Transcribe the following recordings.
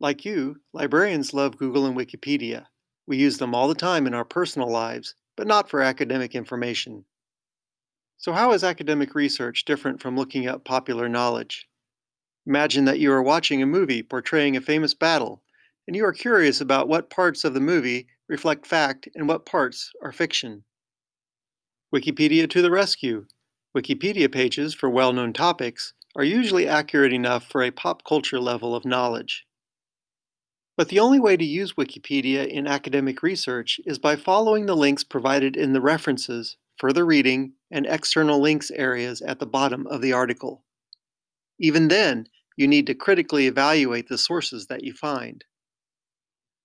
Like you, librarians love Google and Wikipedia. We use them all the time in our personal lives, but not for academic information. So how is academic research different from looking up popular knowledge? Imagine that you are watching a movie portraying a famous battle, and you are curious about what parts of the movie reflect fact and what parts are fiction. Wikipedia to the rescue. Wikipedia pages for well-known topics are usually accurate enough for a pop culture level of knowledge. But the only way to use Wikipedia in academic research is by following the links provided in the references, further reading, and external links areas at the bottom of the article. Even then, you need to critically evaluate the sources that you find.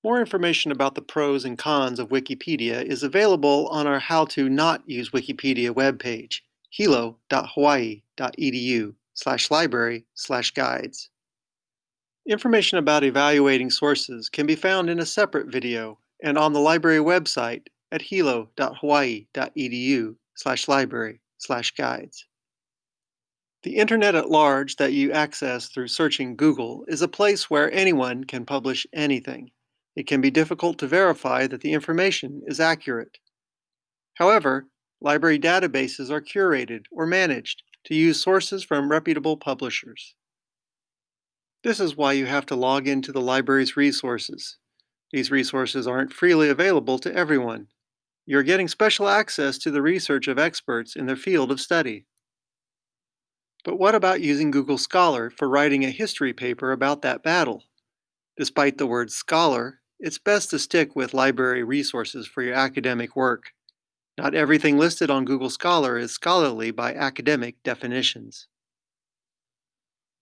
More information about the pros and cons of Wikipedia is available on our How to Not Use Wikipedia webpage, hilo.hawaii.edu slash library slash guides. Information about evaluating sources can be found in a separate video and on the library website at hilo.hawaii.edu slash library slash guides. The internet at large that you access through searching Google is a place where anyone can publish anything. It can be difficult to verify that the information is accurate. However, library databases are curated or managed to use sources from reputable publishers. This is why you have to log into the library's resources. These resources aren't freely available to everyone. You're getting special access to the research of experts in their field of study. But what about using Google Scholar for writing a history paper about that battle? Despite the word scholar, it's best to stick with library resources for your academic work. Not everything listed on Google Scholar is scholarly by academic definitions.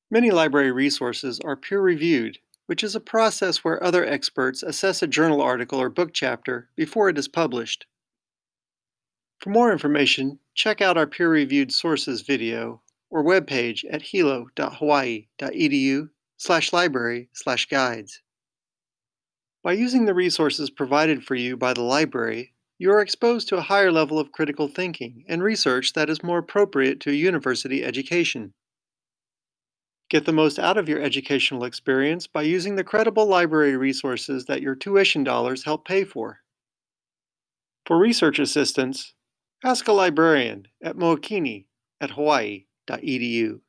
Many library resources are peer-reviewed, which is a process where other experts assess a journal article or book chapter before it is published. For more information, check out our peer-reviewed sources video or webpage at hilo.hawaii.edu slash library slash guides. By using the resources provided for you by the library, you are exposed to a higher level of critical thinking and research that is more appropriate to a university education. Get the most out of your educational experience by using the credible library resources that your tuition dollars help pay for. For research assistance, ask a librarian at Mookini at hawaii.edu.